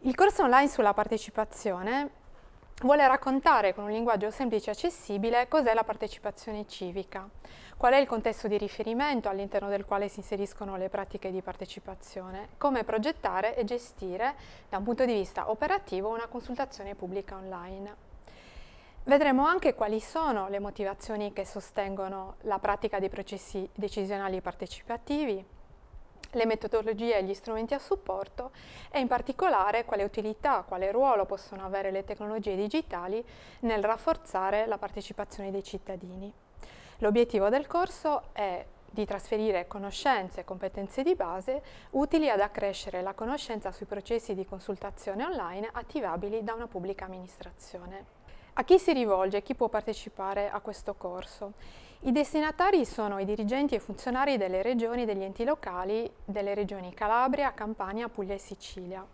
Il corso online sulla partecipazione vuole raccontare con un linguaggio semplice e accessibile cos'è la partecipazione civica, qual è il contesto di riferimento all'interno del quale si inseriscono le pratiche di partecipazione, come progettare e gestire da un punto di vista operativo una consultazione pubblica online. Vedremo anche quali sono le motivazioni che sostengono la pratica dei processi decisionali partecipativi, le metodologie e gli strumenti a supporto e in particolare quale utilità, quale ruolo possono avere le tecnologie digitali nel rafforzare la partecipazione dei cittadini. L'obiettivo del corso è di trasferire conoscenze e competenze di base utili ad accrescere la conoscenza sui processi di consultazione online attivabili da una pubblica amministrazione. A chi si rivolge? Chi può partecipare a questo corso? I destinatari sono i dirigenti e funzionari delle regioni e degli enti locali delle regioni Calabria, Campania, Puglia e Sicilia.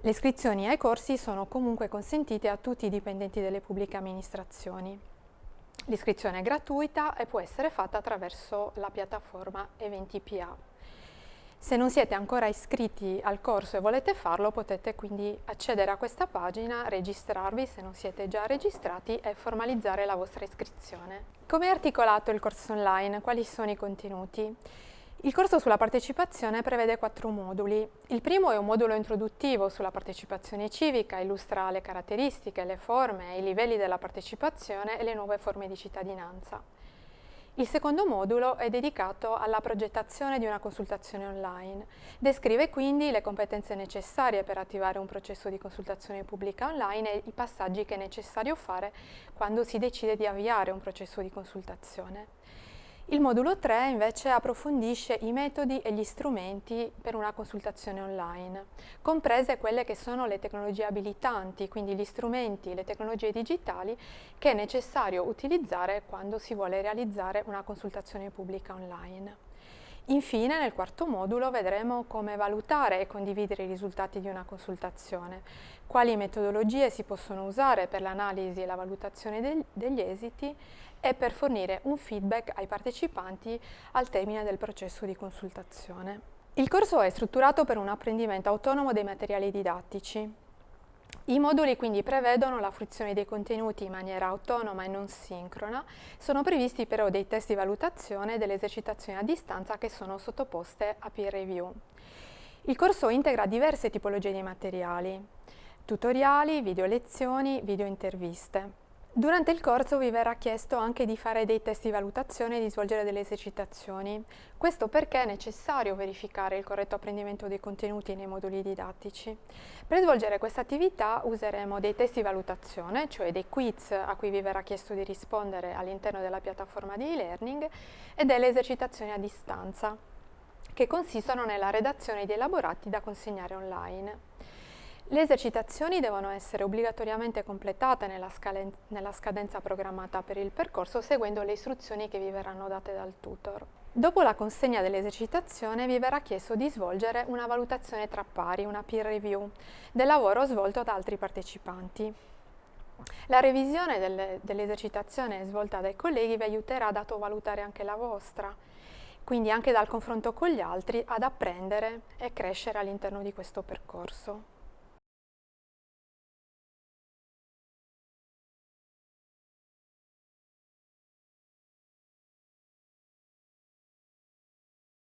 Le iscrizioni ai corsi sono comunque consentite a tutti i dipendenti delle pubbliche amministrazioni. L'iscrizione è gratuita e può essere fatta attraverso la piattaforma Eventi.pa. Se non siete ancora iscritti al corso e volete farlo potete quindi accedere a questa pagina, registrarvi se non siete già registrati e formalizzare la vostra iscrizione. Come è articolato il corso online? Quali sono i contenuti? Il corso sulla partecipazione prevede quattro moduli. Il primo è un modulo introduttivo sulla partecipazione civica, illustra le caratteristiche, le forme e i livelli della partecipazione e le nuove forme di cittadinanza. Il secondo modulo è dedicato alla progettazione di una consultazione online. Descrive quindi le competenze necessarie per attivare un processo di consultazione pubblica online e i passaggi che è necessario fare quando si decide di avviare un processo di consultazione. Il modulo 3 invece approfondisce i metodi e gli strumenti per una consultazione online, comprese quelle che sono le tecnologie abilitanti, quindi gli strumenti, le tecnologie digitali che è necessario utilizzare quando si vuole realizzare una consultazione pubblica online. Infine, nel quarto modulo vedremo come valutare e condividere i risultati di una consultazione, quali metodologie si possono usare per l'analisi e la valutazione degli esiti e per fornire un feedback ai partecipanti al termine del processo di consultazione. Il corso è strutturato per un apprendimento autonomo dei materiali didattici, i moduli quindi prevedono la fruizione dei contenuti in maniera autonoma e non sincrona, sono previsti però dei test di valutazione e delle esercitazioni a distanza che sono sottoposte a peer review. Il corso integra diverse tipologie di materiali, tutoriali, video lezioni, video interviste. Durante il corso vi verrà chiesto anche di fare dei test di valutazione e di svolgere delle esercitazioni. Questo perché è necessario verificare il corretto apprendimento dei contenuti nei moduli didattici. Per svolgere questa attività useremo dei test di valutazione, cioè dei quiz a cui vi verrà chiesto di rispondere all'interno della piattaforma di e-learning e delle esercitazioni a distanza, che consistono nella redazione di elaborati da consegnare online. Le esercitazioni devono essere obbligatoriamente completate nella, nella, scadenza programmata per il percorso seguendo le istruzioni che vi verranno date dal tutor. Dopo la consegna dell'esercitazione vi verrà chiesto di svolgere una valutazione tra pari, una peer review, del lavoro svolto da altri partecipanti. La revisione dell'esercitazione svolta dai colleghi vi aiuterà ad autovalutare anche la vostra, quindi anche dal confronto con gli altri ad apprendere e crescere all'interno di questo percorso.